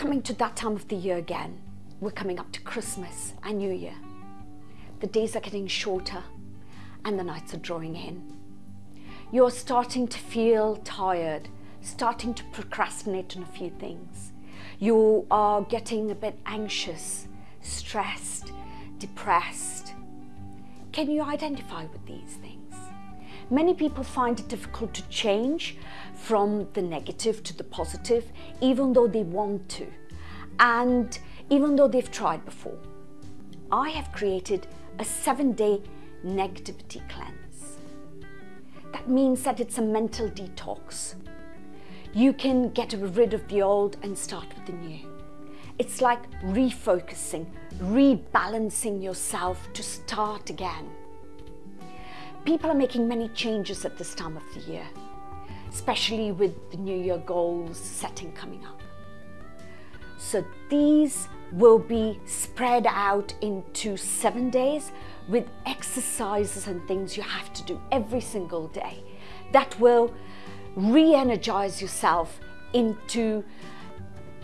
coming to that time of the year again. We're coming up to Christmas and New Year. The days are getting shorter and the nights are drawing in. You're starting to feel tired, starting to procrastinate on a few things. You are getting a bit anxious, stressed, depressed. Can you identify with these things? Many people find it difficult to change from the negative to the positive, even though they want to, and even though they've tried before. I have created a seven day negativity cleanse. That means that it's a mental detox. You can get rid of the old and start with the new. It's like refocusing, rebalancing yourself to start again. People are making many changes at this time of the year, especially with the New Year goals setting coming up. So these will be spread out into seven days with exercises and things you have to do every single day that will re-energize yourself into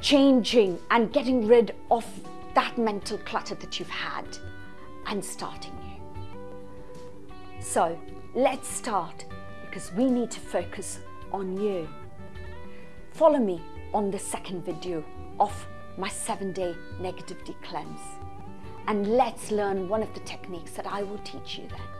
changing and getting rid of that mental clutter that you've had and starting new. So let's start because we need to focus on you. Follow me on the second video of my seven day negativity cleanse and let's learn one of the techniques that I will teach you then.